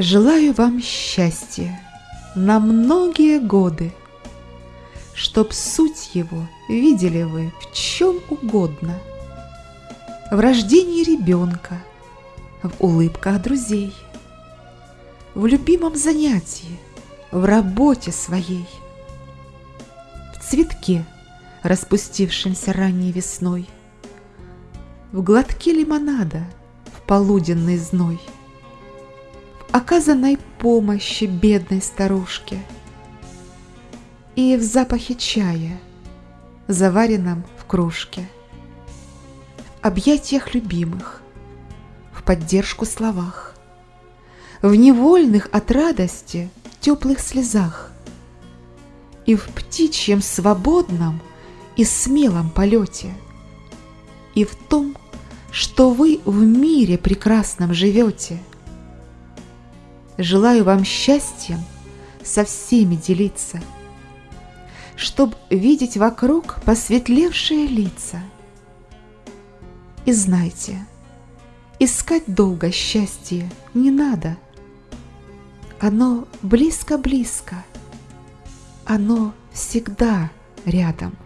Желаю вам счастья на многие годы, Чтоб суть его видели вы в чем угодно, В рождении ребенка, в улыбках друзей, В любимом занятии, в работе своей, В цветке, распустившемся ранней весной, В глотке лимонада в полуденный зной — оказанной помощи бедной старушке и в запахе чая, заваренном в кружке, в объятиях любимых, в поддержку словах, в невольных от радости теплых слезах и в птичьем свободном и смелом полете, и в том, что вы в мире прекрасном живете – Желаю вам счастьем со всеми делиться, Чтоб видеть вокруг посветлевшие лица. И знайте, искать долго счастье не надо. Оно близко-близко, оно всегда рядом.